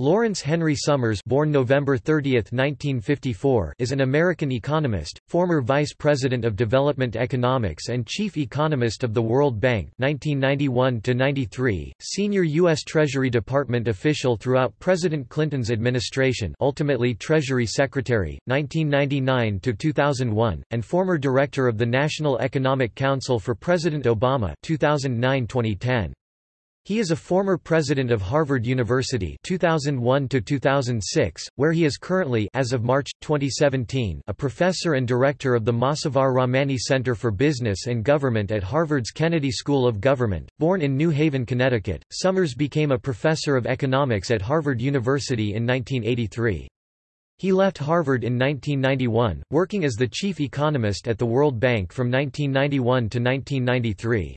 Lawrence Henry Summers born November 30, 1954, is an American economist, former Vice President of Development Economics and Chief Economist of the World Bank 1991 senior U.S. Treasury Department official throughout President Clinton's administration ultimately Treasury Secretary, 1999–2001, and former Director of the National Economic Council for President Obama 2009–2010. He is a former president of Harvard University 2001 to 2006, where he is currently as of March 2017 a professor and director of the Mossavar-Rahmani Center for Business and Government at Harvard's Kennedy School of Government. Born in New Haven, Connecticut, Summers became a professor of economics at Harvard University in 1983. He left Harvard in 1991, working as the chief economist at the World Bank from 1991 to 1993.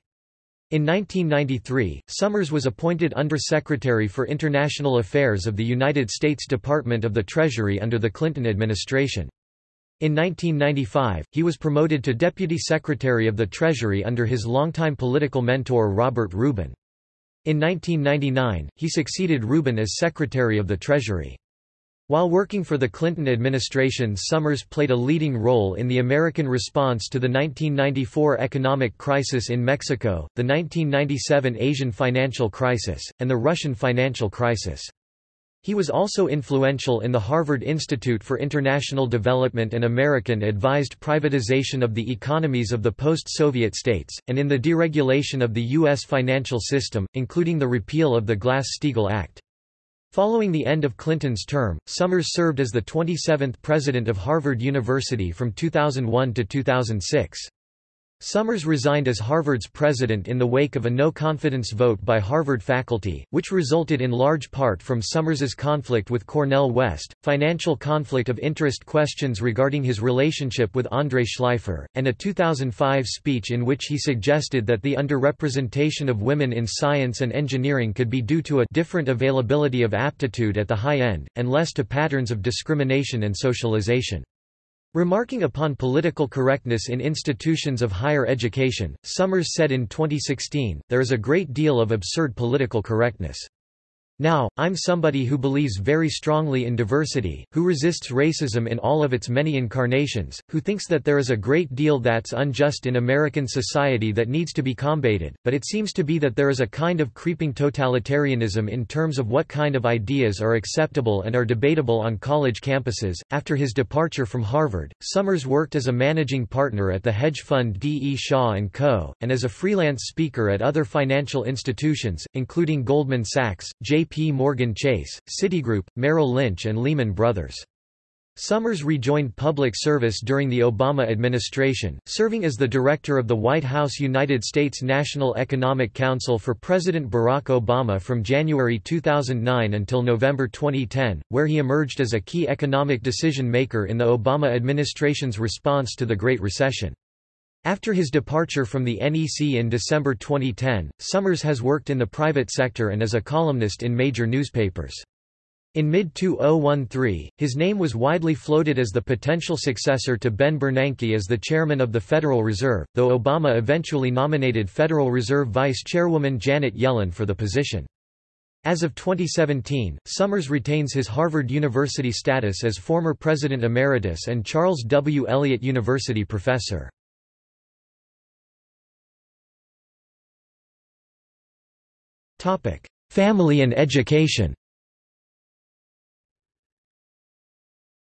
In 1993, Summers was appointed Undersecretary for International Affairs of the United States Department of the Treasury under the Clinton administration. In 1995, he was promoted to Deputy Secretary of the Treasury under his longtime political mentor Robert Rubin. In 1999, he succeeded Rubin as Secretary of the Treasury. While working for the Clinton administration Summers played a leading role in the American response to the 1994 economic crisis in Mexico, the 1997 Asian financial crisis, and the Russian financial crisis. He was also influential in the Harvard Institute for International Development and American-advised privatization of the economies of the post-Soviet states, and in the deregulation of the U.S. financial system, including the repeal of the Glass-Steagall Act. Following the end of Clinton's term, Summers served as the 27th president of Harvard University from 2001 to 2006. Summers resigned as Harvard's president in the wake of a no-confidence vote by Harvard faculty, which resulted in large part from Summers's conflict with Cornel West, financial conflict of interest questions regarding his relationship with Andre Shleifer, and a 2005 speech in which he suggested that the underrepresentation of women in science and engineering could be due to a different availability of aptitude at the high end, and less to patterns of discrimination and socialization. Remarking upon political correctness in institutions of higher education, Summers said in 2016, there is a great deal of absurd political correctness. Now, I'm somebody who believes very strongly in diversity, who resists racism in all of its many incarnations, who thinks that there is a great deal that's unjust in American society that needs to be combated, but it seems to be that there is a kind of creeping totalitarianism in terms of what kind of ideas are acceptable and are debatable on college campuses. After his departure from Harvard, Summers worked as a managing partner at the hedge fund D. E. Shaw & Co., and as a freelance speaker at other financial institutions, including Goldman Sachs, J. J.P. Morgan Chase, Citigroup, Merrill Lynch and Lehman Brothers. Summers rejoined public service during the Obama administration, serving as the director of the White House United States National Economic Council for President Barack Obama from January 2009 until November 2010, where he emerged as a key economic decision-maker in the Obama administration's response to the Great Recession. After his departure from the NEC in December 2010, Summers has worked in the private sector and as a columnist in major newspapers. In mid-2013, his name was widely floated as the potential successor to Ben Bernanke as the chairman of the Federal Reserve, though Obama eventually nominated Federal Reserve Vice Chairwoman Janet Yellen for the position. As of 2017, Summers retains his Harvard University status as former President Emeritus and Charles W. Eliot University professor. Family and education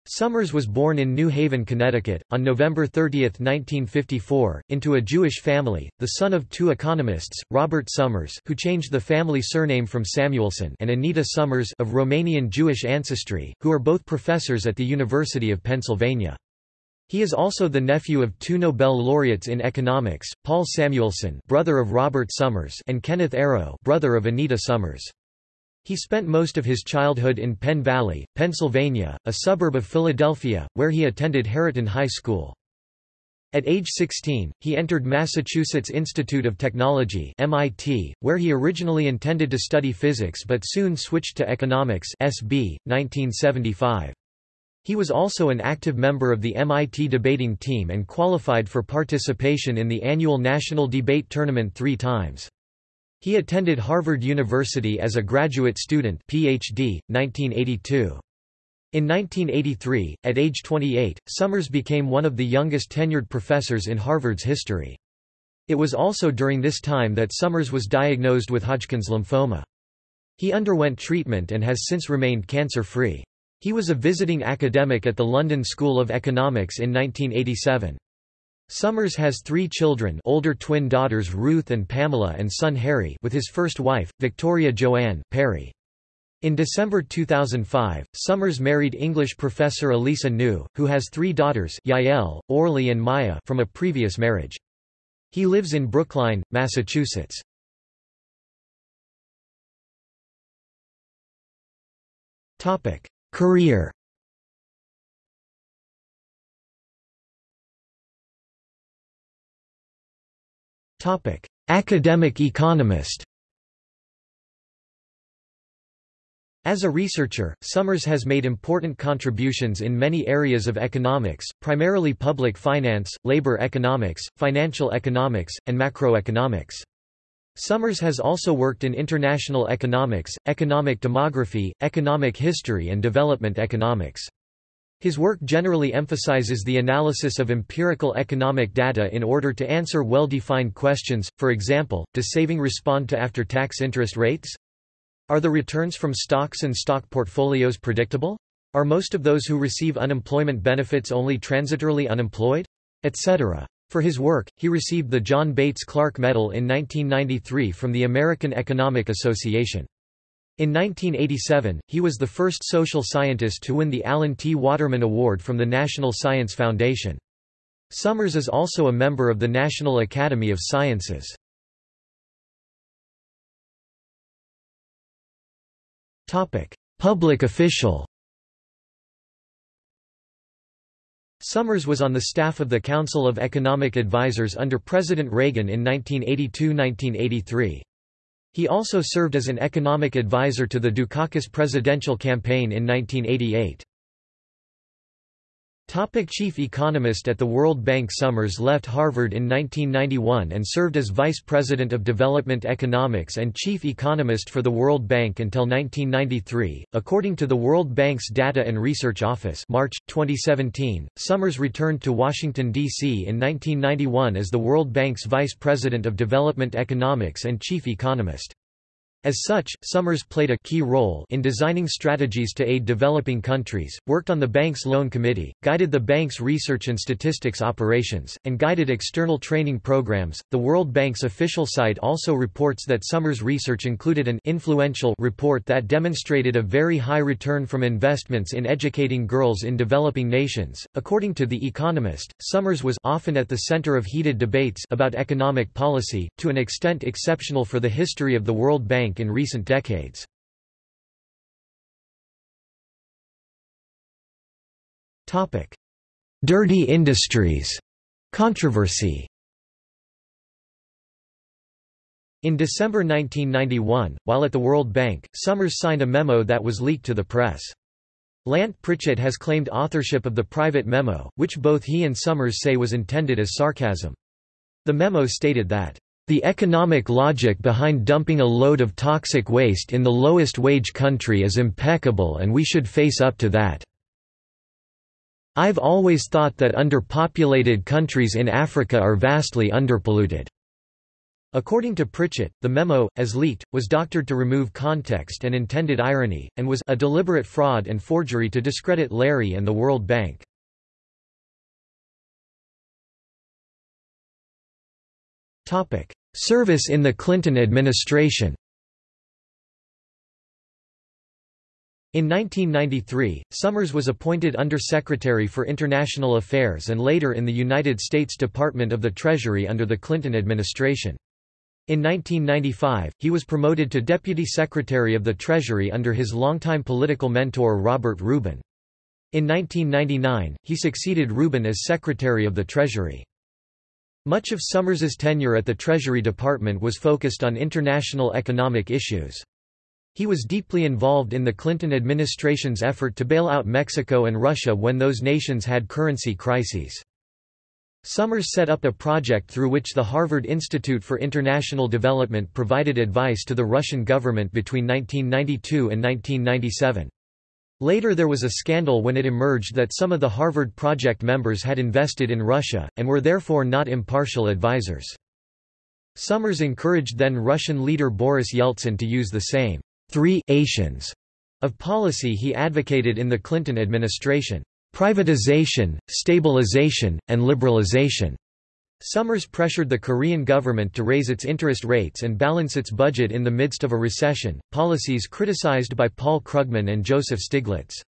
Summers was born in New Haven, Connecticut, on November 30, 1954, into a Jewish family, the son of two economists, Robert Summers who changed the family surname from Samuelson and Anita Summers of Romanian Jewish ancestry, who are both professors at the University of Pennsylvania. He is also the nephew of two Nobel laureates in economics, Paul Samuelson brother of Robert Summers and Kenneth Arrow brother of Anita Summers. He spent most of his childhood in Penn Valley, Pennsylvania, a suburb of Philadelphia, where he attended Harriton High School. At age 16, he entered Massachusetts Institute of Technology MIT, where he originally intended to study physics but soon switched to economics SB, 1975. He was also an active member of the MIT debating team and qualified for participation in the annual National Debate Tournament three times. He attended Harvard University as a graduate student PhD, 1982. In 1983, at age 28, Summers became one of the youngest tenured professors in Harvard's history. It was also during this time that Summers was diagnosed with Hodgkin's lymphoma. He underwent treatment and has since remained cancer-free. He was a visiting academic at the London School of Economics in 1987. Summers has three children older twin daughters Ruth and Pamela and son Harry with his first wife, Victoria Joanne Perry. In December 2005, Summers married English professor Elisa New, who has three daughters Yael, Orly and Maya from a previous marriage. He lives in Brookline, Massachusetts. Career. Academic economist. As a researcher, Summers has made important contributions in many areas of economics, primarily public finance, labor economics, financial economics, and macroeconomics. Summers has also worked in international economics, economic demography, economic history and development economics. His work generally emphasizes the analysis of empirical economic data in order to answer well-defined questions, for example, does saving respond to after-tax interest rates? Are the returns from stocks and stock portfolios predictable? Are most of those who receive unemployment benefits only transitorily unemployed? Etc. For his work, he received the John Bates Clark Medal in 1993 from the American Economic Association. In 1987, he was the first social scientist to win the Alan T. Waterman Award from the National Science Foundation. Summers is also a member of the National Academy of Sciences. Public official Summers was on the staff of the Council of Economic Advisers under President Reagan in 1982–1983. He also served as an economic advisor to the Dukakis presidential campaign in 1988. Topic Chief economist at the World Bank Summers left Harvard in 1991 and served as Vice President of Development Economics and Chief Economist for the World Bank until 1993. According to the World Bank's Data and Research Office March, 2017, Summers returned to Washington, D.C. in 1991 as the World Bank's Vice President of Development Economics and Chief Economist. As such, Summers played a key role in designing strategies to aid developing countries, worked on the bank's loan committee, guided the bank's research and statistics operations, and guided external training programs. The World Bank's official site also reports that Summers' research included an influential report that demonstrated a very high return from investments in educating girls in developing nations. According to The Economist, Summers was often at the center of heated debates about economic policy, to an extent exceptional for the history of the World Bank bank in recent decades. Dirty industries controversy In December 1991, while at the World Bank, Summers signed a memo that was leaked to the press. Lant Pritchett has claimed authorship of the private memo, which both he and Summers say was intended as sarcasm. The memo stated that the economic logic behind dumping a load of toxic waste in the lowest wage country is impeccable and we should face up to that. I've always thought that underpopulated countries in Africa are vastly underpolluted. According to Pritchett, the memo, as leaked, was doctored to remove context and intended irony, and was a deliberate fraud and forgery to discredit Larry and the World Bank. Service in the Clinton administration In 1993, Summers was appointed Undersecretary for International Affairs and later in the United States Department of the Treasury under the Clinton administration. In 1995, he was promoted to Deputy Secretary of the Treasury under his longtime political mentor Robert Rubin. In 1999, he succeeded Rubin as Secretary of the Treasury. Much of Summers's tenure at the Treasury Department was focused on international economic issues. He was deeply involved in the Clinton administration's effort to bail out Mexico and Russia when those nations had currency crises. Summers set up a project through which the Harvard Institute for International Development provided advice to the Russian government between 1992 and 1997. Later there was a scandal when it emerged that some of the Harvard Project members had invested in Russia, and were therefore not impartial advisers. Summers encouraged then Russian leader Boris Yeltsin to use the same three-ations of policy he advocated in the Clinton administration, privatization, stabilization, and liberalization. Summers pressured the Korean government to raise its interest rates and balance its budget in the midst of a recession, policies criticized by Paul Krugman and Joseph Stiglitz.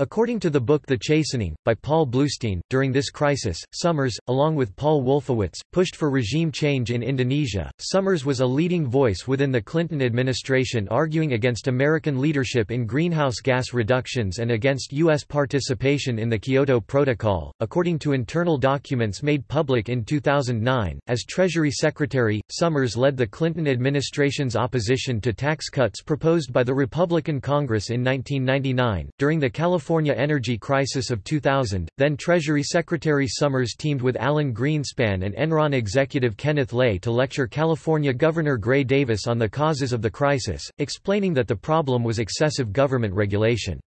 According to the book The Chastening, by Paul Blustein, during this crisis, Summers, along with Paul Wolfowitz, pushed for regime change in Indonesia. Summers was a leading voice within the Clinton administration arguing against American leadership in greenhouse gas reductions and against U.S. participation in the Kyoto Protocol. According to internal documents made public in 2009, as Treasury Secretary, Summers led the Clinton administration's opposition to tax cuts proposed by the Republican Congress in 1999. During the California California energy crisis of 2000, then Treasury Secretary Summers teamed with Alan Greenspan and Enron executive Kenneth Lay to lecture California Governor Gray Davis on the causes of the crisis, explaining that the problem was excessive government regulation.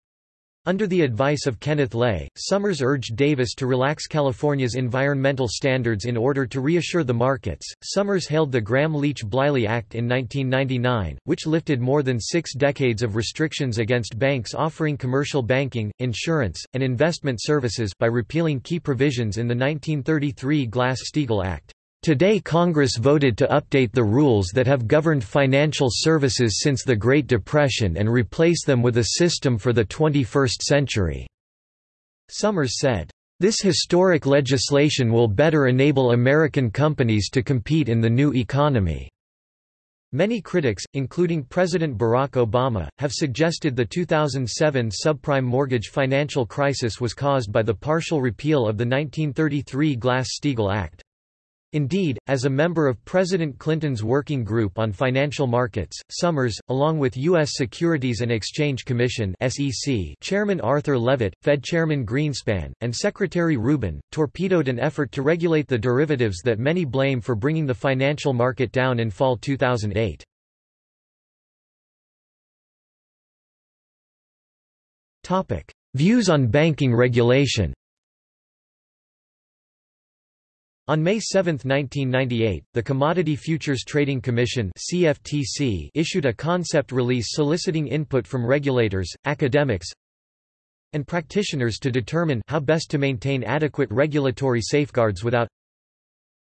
Under the advice of Kenneth Lay, Summers urged Davis to relax California's environmental standards in order to reassure the markets. Summers hailed the Gramm-Leach-Bliley Act in 1999, which lifted more than six decades of restrictions against banks offering commercial banking, insurance, and investment services by repealing key provisions in the 1933 Glass-Steagall Act. Today Congress voted to update the rules that have governed financial services since the Great Depression and replace them with a system for the 21st century." Summers said, "...this historic legislation will better enable American companies to compete in the new economy." Many critics, including President Barack Obama, have suggested the 2007 subprime mortgage financial crisis was caused by the partial repeal of the 1933 Glass-Steagall Act. Indeed, as a member of President Clinton's Working Group on Financial Markets, Summers, along with U.S. Securities and Exchange Commission (SEC) Chairman Arthur Levitt, Fed Chairman Greenspan, and Secretary Rubin, torpedoed an effort to regulate the derivatives that many blame for bringing the financial market down in fall 2008. Topic: Views on banking regulation. On May 7, 1998, the Commodity Futures Trading Commission (CFTC) issued a concept release soliciting input from regulators, academics, and practitioners to determine how best to maintain adequate regulatory safeguards without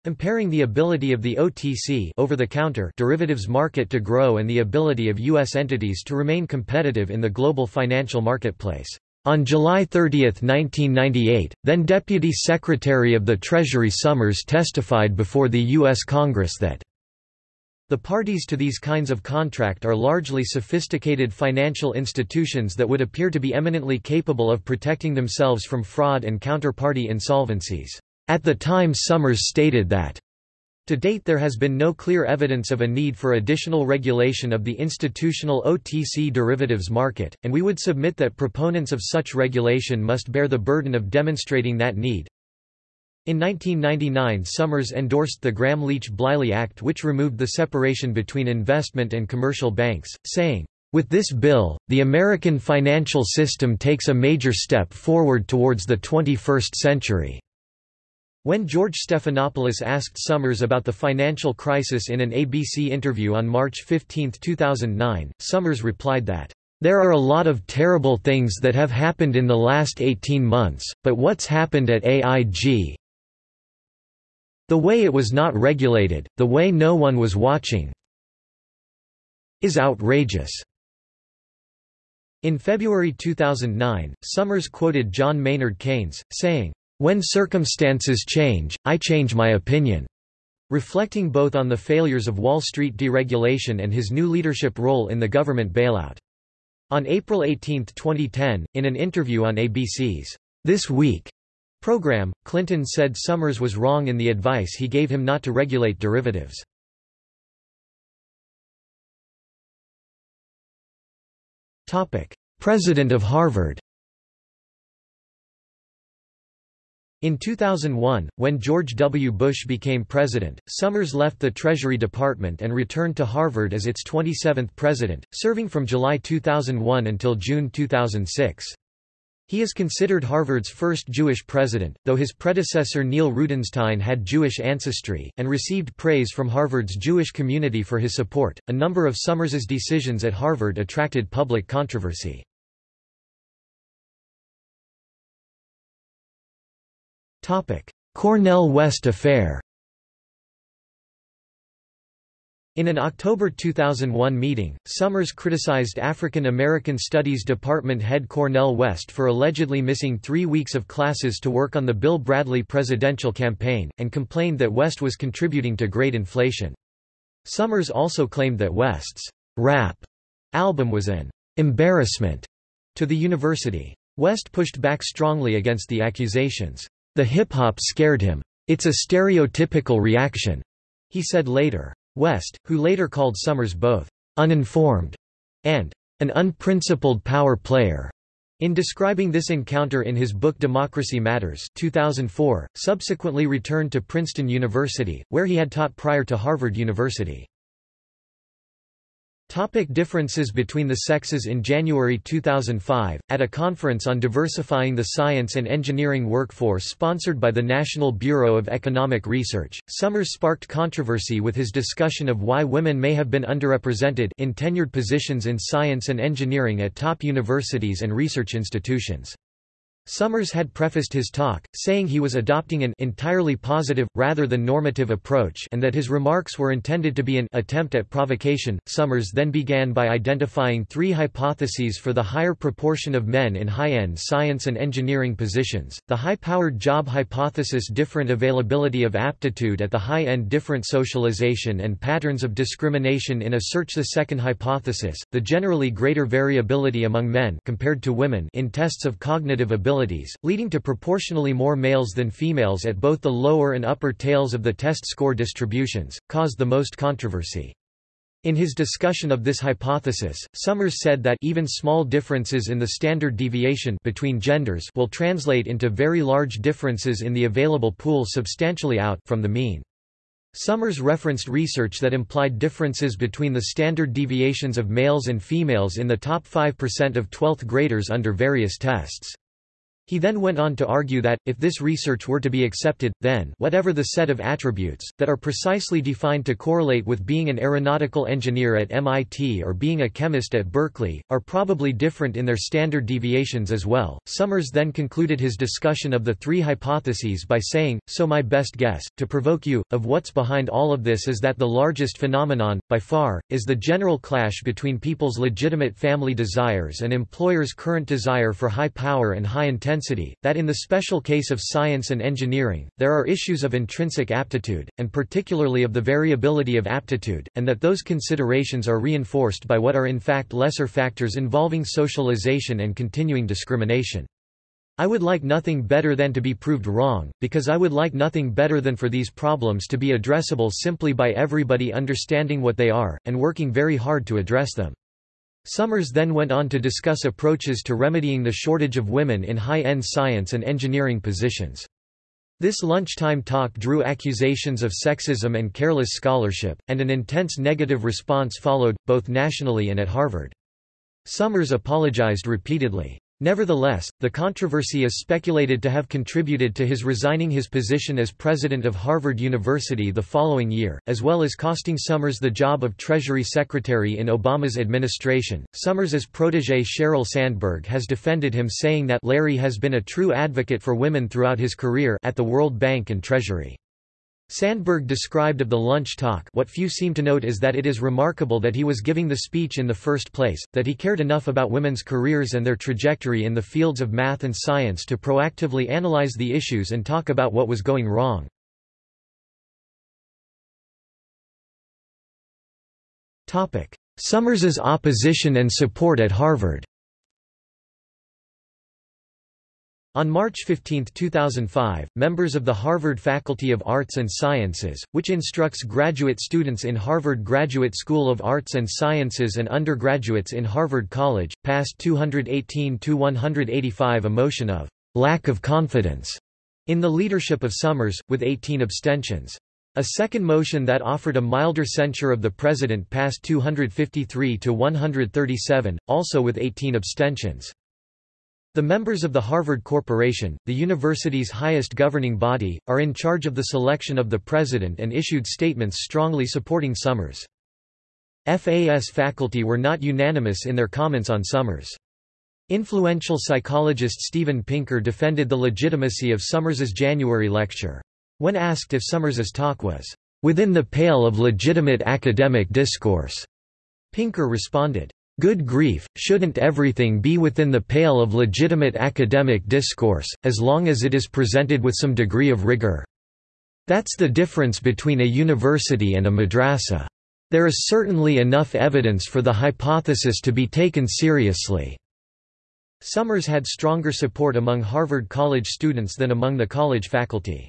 impairing the ability of the OTC over-the-counter derivatives market to grow and the ability of U.S. entities to remain competitive in the global financial marketplace. On July 30, 1998, then Deputy Secretary of the Treasury Summers testified before the U.S. Congress that the parties to these kinds of contract are largely sophisticated financial institutions that would appear to be eminently capable of protecting themselves from fraud and counterparty insolvencies. At the time Summers stated that to date there has been no clear evidence of a need for additional regulation of the institutional OTC derivatives market, and we would submit that proponents of such regulation must bear the burden of demonstrating that need. In 1999 Summers endorsed the Gramm-Leach-Bliley Act which removed the separation between investment and commercial banks, saying, with this bill, the American financial system takes a major step forward towards the 21st century. When George Stephanopoulos asked Summers about the financial crisis in an ABC interview on March 15, 2009, Summers replied that, "...there are a lot of terrible things that have happened in the last 18 months, but what's happened at AIG the way it was not regulated, the way no one was watching is outrageous." In February 2009, Summers quoted John Maynard Keynes, saying, when circumstances change, I change my opinion. Reflecting both on the failures of Wall Street deregulation and his new leadership role in the government bailout. On April 18, 2010, in an interview on ABC's This Week program, Clinton said Summers was wrong in the advice he gave him not to regulate derivatives. President of Harvard In 2001, when George W. Bush became president, Summers left the Treasury Department and returned to Harvard as its 27th president, serving from July 2001 until June 2006. He is considered Harvard's first Jewish president, though his predecessor Neil Rudenstine had Jewish ancestry, and received praise from Harvard's Jewish community for his support. A number of Summers's decisions at Harvard attracted public controversy. Cornel West affair in an October 2001 meeting, Summers criticized African American Studies Department head Cornel West for allegedly missing three weeks of classes to work on the Bill Bradley presidential campaign, and complained that West was contributing to grade inflation. Summers also claimed that West's rap album was an embarrassment to the university. West pushed back strongly against the accusations. The hip-hop scared him. It's a stereotypical reaction, he said later. West, who later called Summers both uninformed and an unprincipled power player, in describing this encounter in his book Democracy Matters 2004, subsequently returned to Princeton University, where he had taught prior to Harvard University. Topic differences between the sexes In January 2005, at a conference on diversifying the science and engineering workforce sponsored by the National Bureau of Economic Research, Summers sparked controversy with his discussion of why women may have been underrepresented in tenured positions in science and engineering at top universities and research institutions. Summers had prefaced his talk, saying he was adopting an entirely positive, rather than normative approach and that his remarks were intended to be an attempt at provocation. Summers then began by identifying three hypotheses for the higher proportion of men in high-end science and engineering positions, the high-powered job hypothesis different availability of aptitude at the high end different socialization and patterns of discrimination in a search the second hypothesis, the generally greater variability among men compared to women in tests of cognitive ability leading to proportionally more males than females at both the lower and upper tails of the test score distributions, caused the most controversy. In his discussion of this hypothesis, Summers said that even small differences in the standard deviation between genders will translate into very large differences in the available pool substantially out from the mean. Summers referenced research that implied differences between the standard deviations of males and females in the top 5% of 12th graders under various tests. He then went on to argue that, if this research were to be accepted, then whatever the set of attributes, that are precisely defined to correlate with being an aeronautical engineer at MIT or being a chemist at Berkeley, are probably different in their standard deviations as well. Summers then concluded his discussion of the three hypotheses by saying, so my best guess, to provoke you, of what's behind all of this is that the largest phenomenon, by far, is the general clash between people's legitimate family desires and employers' current desire for high power and high intensity intensity, that in the special case of science and engineering, there are issues of intrinsic aptitude, and particularly of the variability of aptitude, and that those considerations are reinforced by what are in fact lesser factors involving socialization and continuing discrimination. I would like nothing better than to be proved wrong, because I would like nothing better than for these problems to be addressable simply by everybody understanding what they are, and working very hard to address them. Summers then went on to discuss approaches to remedying the shortage of women in high-end science and engineering positions. This lunchtime talk drew accusations of sexism and careless scholarship, and an intense negative response followed, both nationally and at Harvard. Summers apologized repeatedly. Nevertheless, the controversy is speculated to have contributed to his resigning his position as president of Harvard University the following year, as well as costing Summers the job of Treasury Secretary in Obama's administration. Summers's protege Sheryl Sandberg has defended him saying that Larry has been a true advocate for women throughout his career at the World Bank and Treasury. Sandberg described of the lunch talk what few seem to note is that it is remarkable that he was giving the speech in the first place, that he cared enough about women's careers and their trajectory in the fields of math and science to proactively analyze the issues and talk about what was going wrong. Summers's opposition and support at Harvard On March 15, 2005, members of the Harvard Faculty of Arts and Sciences, which instructs graduate students in Harvard Graduate School of Arts and Sciences and undergraduates in Harvard College, passed 218-185 a motion of lack of confidence in the leadership of Summers, with 18 abstentions. A second motion that offered a milder censure of the president passed 253 to 137, also with 18 abstentions. The members of the Harvard Corporation, the university's highest governing body, are in charge of the selection of the president and issued statements strongly supporting Summers. FAS faculty were not unanimous in their comments on Summers. Influential psychologist Steven Pinker defended the legitimacy of Summers's January lecture. When asked if Summers's talk was, "...within the pale of legitimate academic discourse," Pinker responded, Good grief, shouldn't everything be within the pale of legitimate academic discourse, as long as it is presented with some degree of rigor? That's the difference between a university and a madrasa. There is certainly enough evidence for the hypothesis to be taken seriously. Summers had stronger support among Harvard College students than among the college faculty.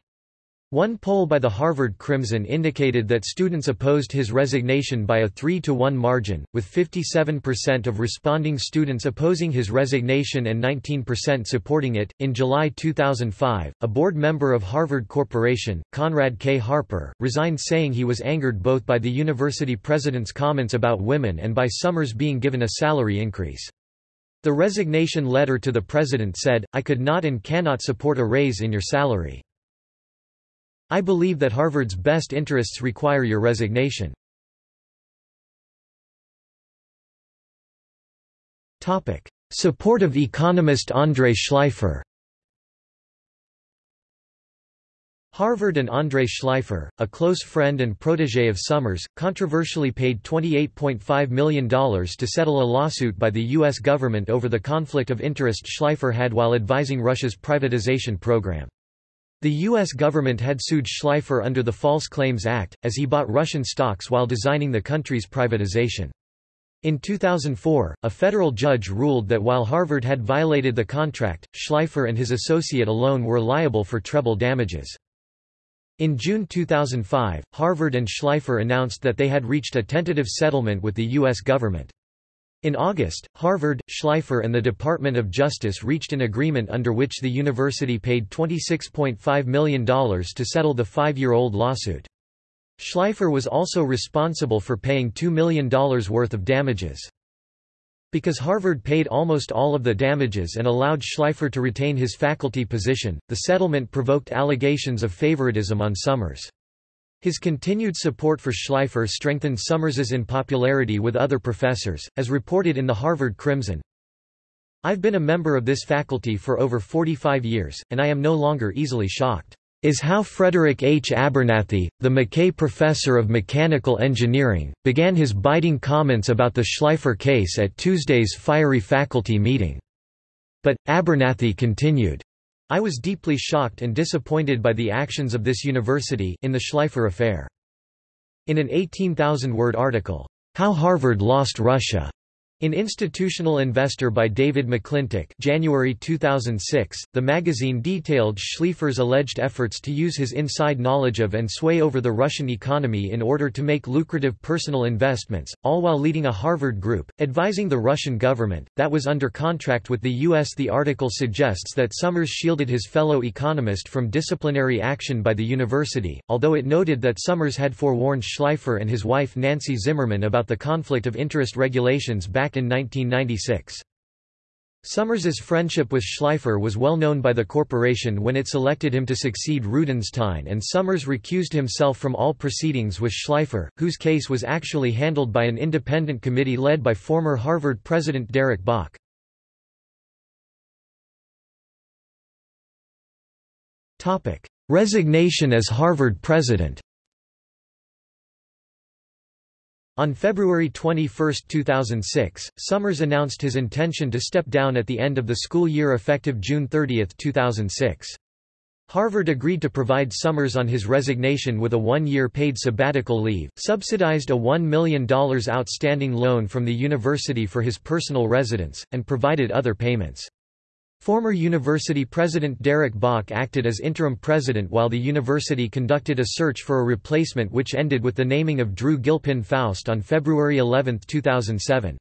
One poll by the Harvard Crimson indicated that students opposed his resignation by a 3 to 1 margin, with 57% of responding students opposing his resignation and 19% supporting it. In July 2005, a board member of Harvard Corporation, Conrad K. Harper, resigned saying he was angered both by the university president's comments about women and by Summers being given a salary increase. The resignation letter to the president said, I could not and cannot support a raise in your salary. I believe that Harvard's best interests require your resignation. Support of economist André Shleifer Harvard and André Shleifer, a close friend and protégé of Summers, controversially paid $28.5 million to settle a lawsuit by the U.S. government over the conflict of interest Shleifer had while advising Russia's privatization program. The U.S. government had sued Shleifer under the False Claims Act, as he bought Russian stocks while designing the country's privatization. In 2004, a federal judge ruled that while Harvard had violated the contract, Shleifer and his associate alone were liable for treble damages. In June 2005, Harvard and Shleifer announced that they had reached a tentative settlement with the U.S. government. In August, Harvard, Shleifer and the Department of Justice reached an agreement under which the university paid $26.5 million to settle the five-year-old lawsuit. Shleifer was also responsible for paying $2 million worth of damages. Because Harvard paid almost all of the damages and allowed Shleifer to retain his faculty position, the settlement provoked allegations of favoritism on Summers. His continued support for Shleifer strengthened Summers's unpopularity with other professors, as reported in the Harvard Crimson. I've been a member of this faculty for over 45 years, and I am no longer easily shocked. Is how Frederick H. Abernathy, the McKay Professor of Mechanical Engineering, began his biting comments about the Shleifer case at Tuesday's fiery faculty meeting. But, Abernathy continued, I was deeply shocked and disappointed by the actions of this university in the Shleifer affair. In an 18,000-word article, How Harvard Lost Russia, in Institutional Investor by David McClintick January 2006, the magazine detailed Shleifer's alleged efforts to use his inside knowledge of and sway over the Russian economy in order to make lucrative personal investments, all while leading a Harvard group, advising the Russian government, that was under contract with the U.S. The article suggests that Summers shielded his fellow economist from disciplinary action by the university, although it noted that Summers had forewarned Shleifer and his wife Nancy Zimmerman about the conflict of interest regulations back back in 1996. Summers's friendship with Shleifer was well known by the corporation when it selected him to succeed Rudenstine and Summers recused himself from all proceedings with Shleifer, whose case was actually handled by an independent committee led by former Harvard president Derek Bok. Resignation as Harvard president On February 21, 2006, Summers announced his intention to step down at the end of the school year effective June 30, 2006. Harvard agreed to provide Summers on his resignation with a one-year paid sabbatical leave, subsidized a $1 million outstanding loan from the university for his personal residence, and provided other payments. Former university president Derek Bok acted as interim president while the university conducted a search for a replacement which ended with the naming of Drew Gilpin Faust on February 11, 2007.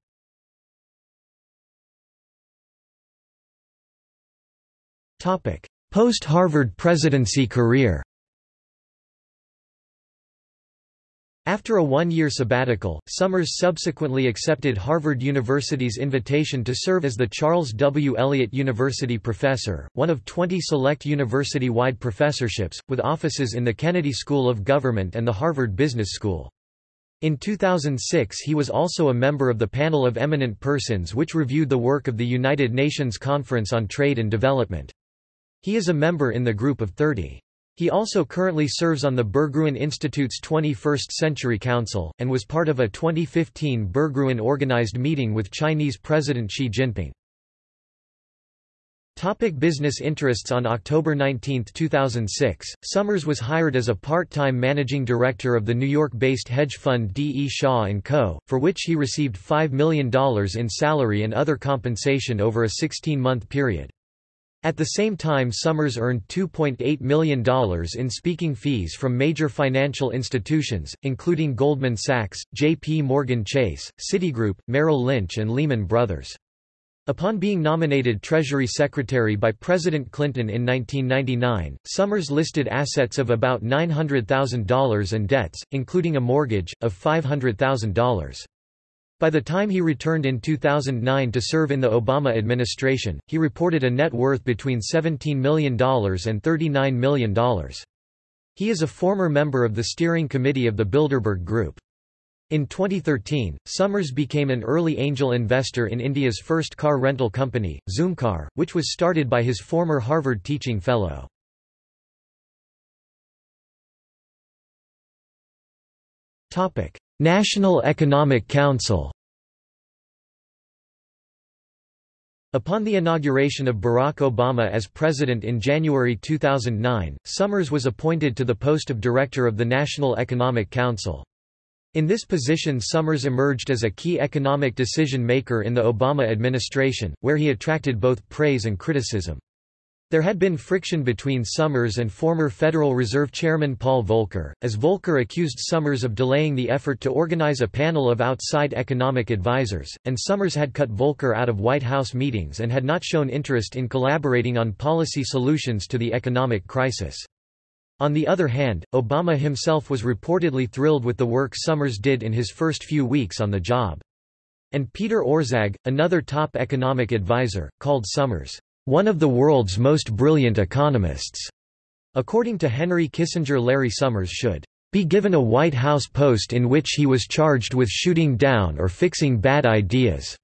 Post-Harvard presidency career After a one-year sabbatical, Summers subsequently accepted Harvard University's invitation to serve as the Charles W. Eliot University Professor, one of 20 select university-wide professorships, with offices in the Kennedy School of Government and the Harvard Business School. In 2006 he was also a member of the Panel of Eminent Persons which reviewed the work of the United Nations Conference on Trade and Development. He is a member in the Group of 30. He also currently serves on the Berggruen Institute's 21st Century Council, and was part of a 2015 Berggruen organized meeting with Chinese President Xi Jinping. Topic business interests On October 19, 2006, Summers was hired as a part-time managing director of the New York-based hedge fund D. E. Shaw & Co., for which he received $5 million in salary and other compensation over a 16-month period. At the same time Summers earned $2.8 million in speaking fees from major financial institutions, including Goldman Sachs, J.P. Morgan Chase, Citigroup, Merrill Lynch and Lehman Brothers. Upon being nominated Treasury Secretary by President Clinton in 1999, Summers listed assets of about $900,000 and debts, including a mortgage, of $500,000. By the time he returned in 2009 to serve in the Obama administration, he reported a net worth between $17 million and $39 million. He is a former member of the steering committee of the Bilderberg Group. In 2013, Summers became an early angel investor in India's first car rental company, Zoomcar, which was started by his former Harvard teaching fellow. National Economic Council Upon the inauguration of Barack Obama as president in January 2009, Summers was appointed to the post of director of the National Economic Council. In this position Summers emerged as a key economic decision-maker in the Obama administration, where he attracted both praise and criticism. There had been friction between Summers and former Federal Reserve Chairman Paul Volcker, as Volcker accused Summers of delaying the effort to organize a panel of outside economic advisers, and Summers had cut Volcker out of White House meetings and had not shown interest in collaborating on policy solutions to the economic crisis. On the other hand, Obama himself was reportedly thrilled with the work Summers did in his first few weeks on the job. And Peter Orszag, another top economic advisor, called Summers one of the world's most brilliant economists. According to Henry Kissinger Larry Summers should be given a White House post in which he was charged with shooting down or fixing bad ideas.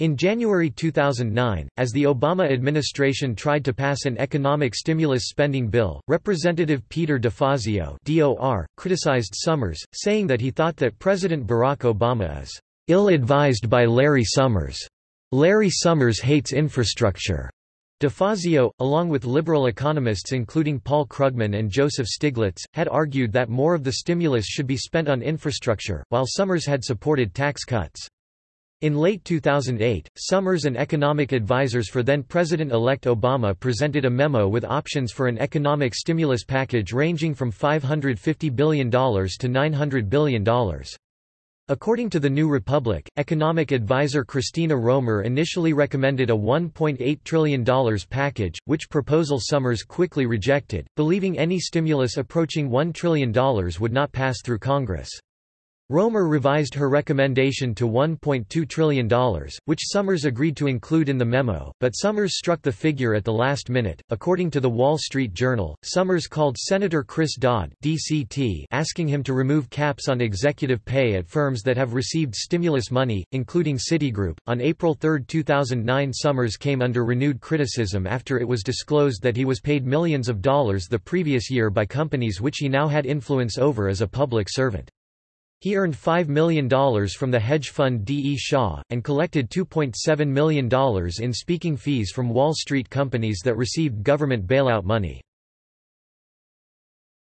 In January 2009, as the Obama administration tried to pass an economic stimulus spending bill, Representative Peter DeFazio DOR, criticized Summers, saying that he thought that President Barack Obama is ill-advised by Larry Summers. Larry Summers hates infrastructure. DeFazio, along with liberal economists including Paul Krugman and Joseph Stiglitz, had argued that more of the stimulus should be spent on infrastructure, while Summers had supported tax cuts. In late 2008, Summers and economic advisers for then-President-elect Obama presented a memo with options for an economic stimulus package ranging from $550 billion to $900 billion. According to the New Republic, economic advisor Christina Romer initially recommended a $1.8 trillion package, which proposal Summers quickly rejected, believing any stimulus approaching $1 trillion would not pass through Congress. Romer revised her recommendation to $1.2 trillion, which Summers agreed to include in the memo, but Summers struck the figure at the last minute. According to the Wall Street Journal, Summers called Senator Chris Dodd (DCT) asking him to remove caps on executive pay at firms that have received stimulus money, including Citigroup. On April 3, 2009, Summers came under renewed criticism after it was disclosed that he was paid millions of dollars the previous year by companies which he now had influence over as a public servant. He earned $5 million from the hedge fund D. E. Shaw, and collected $2.7 million in speaking fees from Wall Street companies that received government bailout money.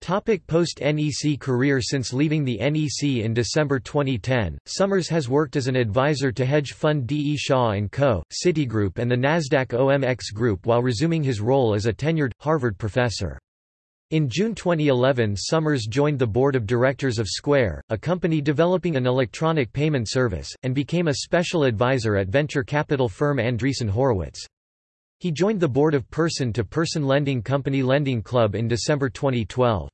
Post-NEC career Since leaving the NEC in December 2010, Summers has worked as an advisor to hedge fund D. E. Shaw & Co., Citigroup and the Nasdaq OMX Group while resuming his role as a tenured, Harvard professor. In June 2011 Summers joined the board of directors of Square, a company developing an electronic payment service, and became a special advisor at venture capital firm Andreessen Horowitz. He joined the board of Person-to-Person Lending Company Lending Club in December 2012.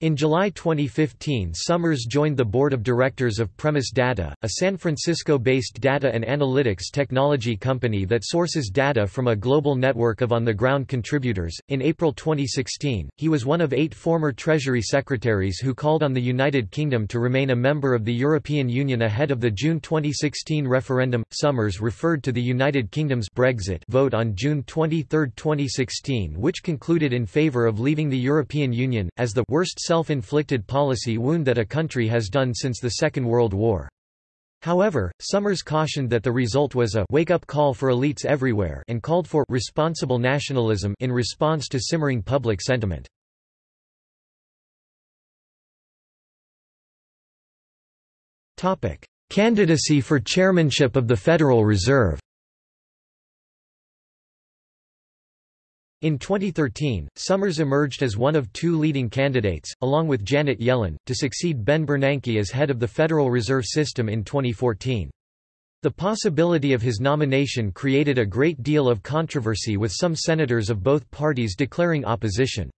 In July 2015 Summers joined the board of directors of Premise Data, a San Francisco-based data and analytics technology company that sources data from a global network of on-the-ground contributors. In April 2016, he was one of eight former Treasury secretaries who called on the United Kingdom to remain a member of the European Union ahead of the June 2016 referendum. Summers referred to the United Kingdom's Brexit vote on June 23, 2016 which concluded in favour of leaving the European Union, as the worst self-inflicted policy wound that a country has done since the Second World War. However, Summers cautioned that the result was a wake-up call for elites everywhere and called for responsible nationalism in response to simmering public sentiment. Candidacy for chairmanship of the Federal Reserve In 2013, Summers emerged as one of two leading candidates, along with Janet Yellen, to succeed Ben Bernanke as head of the Federal Reserve System in 2014. The possibility of his nomination created a great deal of controversy with some senators of both parties declaring opposition.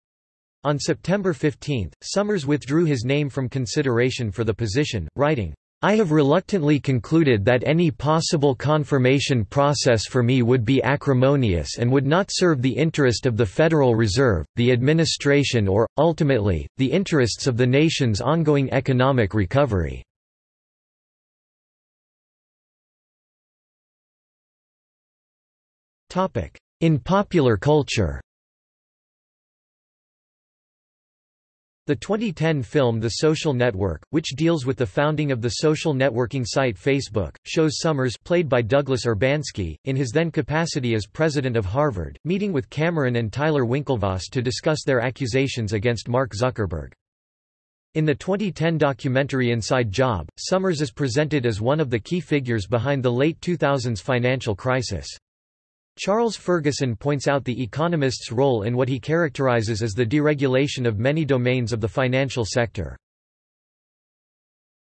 On September 15, Summers withdrew his name from consideration for the position, writing, I have reluctantly concluded that any possible confirmation process for me would be acrimonious and would not serve the interest of the Federal Reserve, the administration or, ultimately, the interests of the nation's ongoing economic recovery. In popular culture The 2010 film The Social Network, which deals with the founding of the social networking site Facebook, shows Summers played by Douglas Urbanski, in his then capacity as president of Harvard, meeting with Cameron and Tyler Winklevoss to discuss their accusations against Mark Zuckerberg. In the 2010 documentary Inside Job, Summers is presented as one of the key figures behind the late 2000s financial crisis. Charles Ferguson points out the economist's role in what he characterizes as the deregulation of many domains of the financial sector.